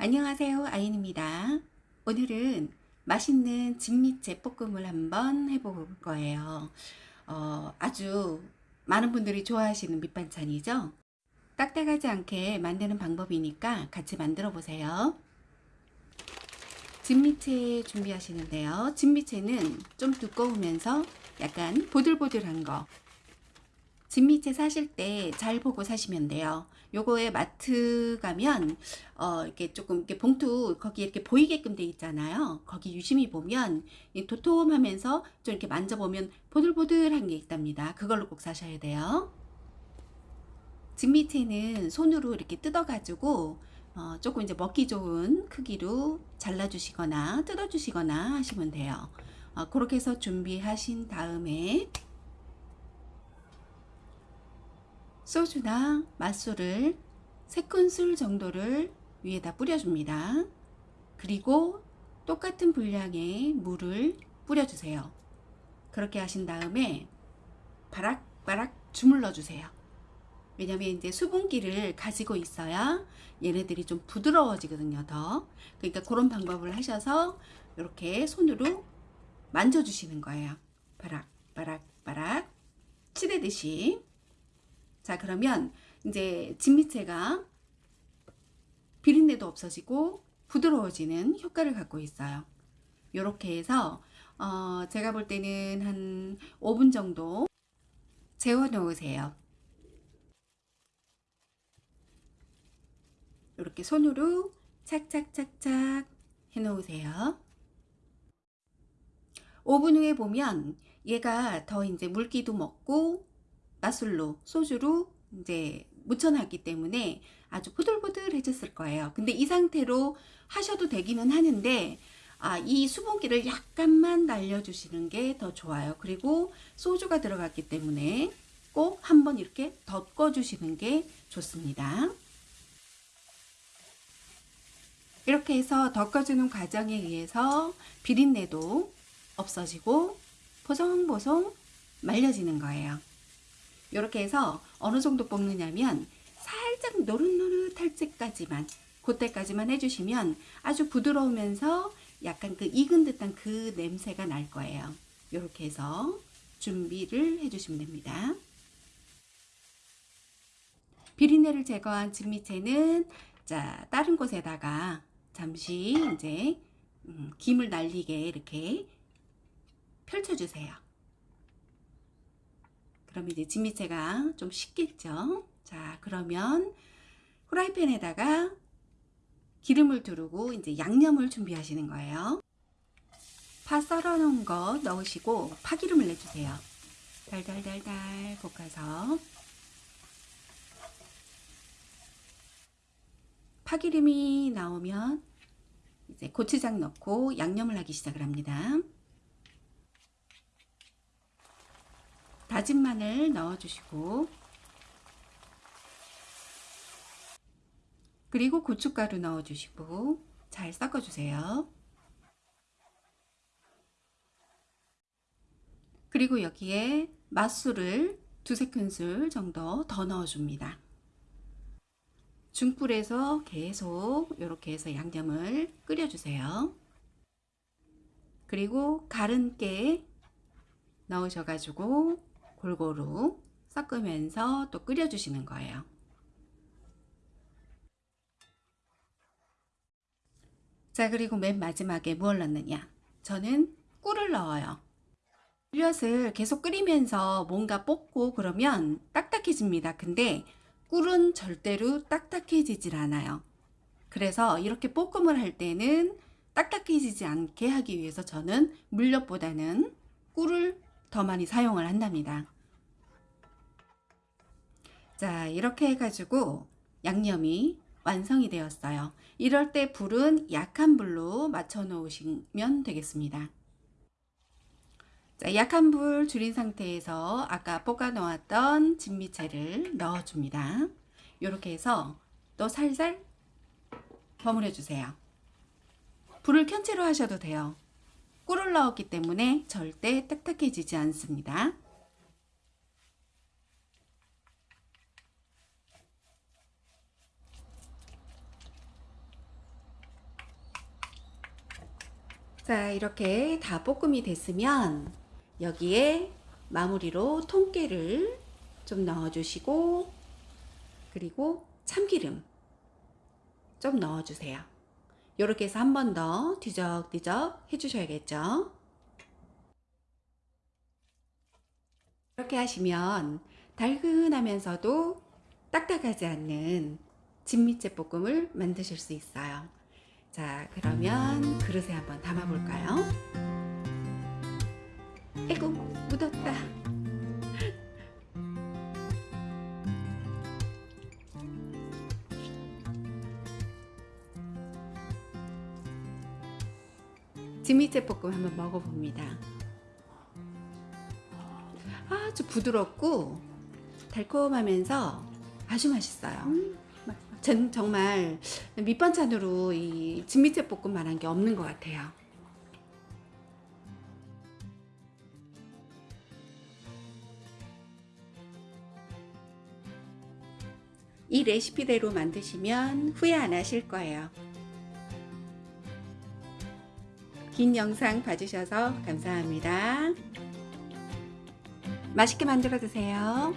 안녕하세요 아인입니다. 오늘은 맛있는 진미채 볶음을 한번 해볼 거예요. 어, 아주 많은 분들이 좋아하시는 밑반찬이죠? 딱딱하지 않게 만드는 방법이니까 같이 만들어 보세요. 진미채 준비하시는데요. 진미채는 좀 두꺼우면서 약간 보들보들한 거 진미채 사실 때 잘 보고 사시면 돼요. 요거에 마트 가면 어 이렇게 조금 이렇게 봉투 거기 이렇게 보이게끔 돼 있잖아요. 거기 유심히 보면 도톰하면서 좀 이렇게 만져보면 보들보들한 게 있답니다. 그걸로 꼭 사셔야 돼요. 진미채는 손으로 이렇게 뜯어가지고 어 조금 이제 먹기 좋은 크기로 잘라주시거나 뜯어주시거나 하시면 돼요. 어 그렇게 해서 준비하신 다음에 소주나 맛술을 3큰술 정도를 위에다 뿌려줍니다. 그리고 똑같은 분량의 물을 뿌려주세요. 그렇게 하신 다음에 바락바락 주물러 주세요. 왜냐면 이제 수분기를 가지고 있어야 얘네들이 좀 부드러워지거든요 더 그러니까 그런 방법을 하셔서 이렇게 손으로 만져주시는 거예요 바락바락바락 치대듯이 자 그러면 이제 진미채가 비린내도 없어지고 부드러워지는 효과를 갖고 있어요. 이렇게 해서 어 제가 볼 때는 한 5분 정도 재워 놓으세요. 이렇게 손으로 착착착착 해 놓으세요. 5분 후에 보면 얘가 더 이제 물기도 먹고 맛술로 소주로 이제 묻혀놨기 때문에 아주 부들부들해졌을 거예요. 근데 이 상태로 하셔도 되기는 하는데 아, 이 수분기를 약간만 날려주시는 게 더 좋아요. 그리고 소주가 들어갔기 때문에 꼭 한번 이렇게 덮어주시는 게 좋습니다. 이렇게 해서 덮어주는 과정에 의해서 비린내도 없어지고 보송보송 말려지는 거예요. 이렇게 해서 어느 정도 볶느냐면 살짝 노릇노릇할 때까지만 그때까지만 해주시면 아주 부드러우면서 약간 그 익은 듯한 그 냄새가 날 거예요. 이렇게 해서 준비를 해주시면 됩니다. 비린내를 제거한 진미채는 자 다른 곳에다가 잠시 이제 음, 김을 날리게 이렇게 펼쳐주세요. 그럼 이제 진미채가 좀 식겠죠. 자, 그러면 후라이팬에다가 기름을 두르고 이제 양념을 준비하시는 거예요. 파 썰어 놓은 거 넣으시고 파기름을 내주세요. 달달달달 볶아서 파기름이 나오면 이제 고추장 넣고 양념을 하기 시작을 합니다. 다진 마늘 넣어주시고 그리고 고춧가루 넣어주시고 잘 섞어주세요. 그리고 여기에 맛술을 두세 큰술 정도 더 넣어줍니다. 중불에서 계속 이렇게 해서 양념을 끓여주세요. 그리고 가른 깨 넣으셔가지고 골고루 섞으면서 또 끓여주시는 거예요. 자 그리고 맨 마지막에 무엇 넣느냐 저는 꿀을 넣어요. 꿀엿을 계속 끓이면서 뭔가 볶고 그러면 딱딱해집니다. 근데 꿀은 절대로 딱딱해지질 않아요. 그래서 이렇게 볶음을 할 때는 딱딱해지지 않게 하기 위해서 저는 물엿보다는 꿀을 더 많이 사용을 한답니다. 자 이렇게 해가지고 양념이 완성이 되었어요. 이럴 때 불은 약한 불로 맞춰 놓으시면 되겠습니다. 자, 약한 불 줄인 상태에서 아까 볶아 놓았던 진미채를 넣어줍니다. 이렇게 해서 또 살살 버무려 주세요. 불을 켠 채로 하셔도 돼요. 꿀을 넣었기 때문에 절대 딱딱해지지 않습니다. 자 이렇게 다 볶음이 됐으면 여기에 마무리로 통깨를 좀 넣어주시고 그리고 참기름 좀 넣어주세요. 이렇게 해서 한 번 더 뒤적뒤적 해주셔야겠죠. 이렇게 하시면 달근하면서도 딱딱하지 않는 진미채 볶음을 만드실 수 있어요. 자, 그러면 그릇에 한번 담아 볼까요? 에고, 묻었다. 진미채 볶음 한번 먹어봅니다. 아주 부드럽고 달콤하면서 아주 맛있어요. 전 정말 밑반찬으로 이 진미채 볶음만한 게 없는 것 같아요. 이 레시피대로 만드시면 후회 안 하실 거예요. 긴 영상 봐주셔서 감사합니다. 맛있게 만들어 드세요.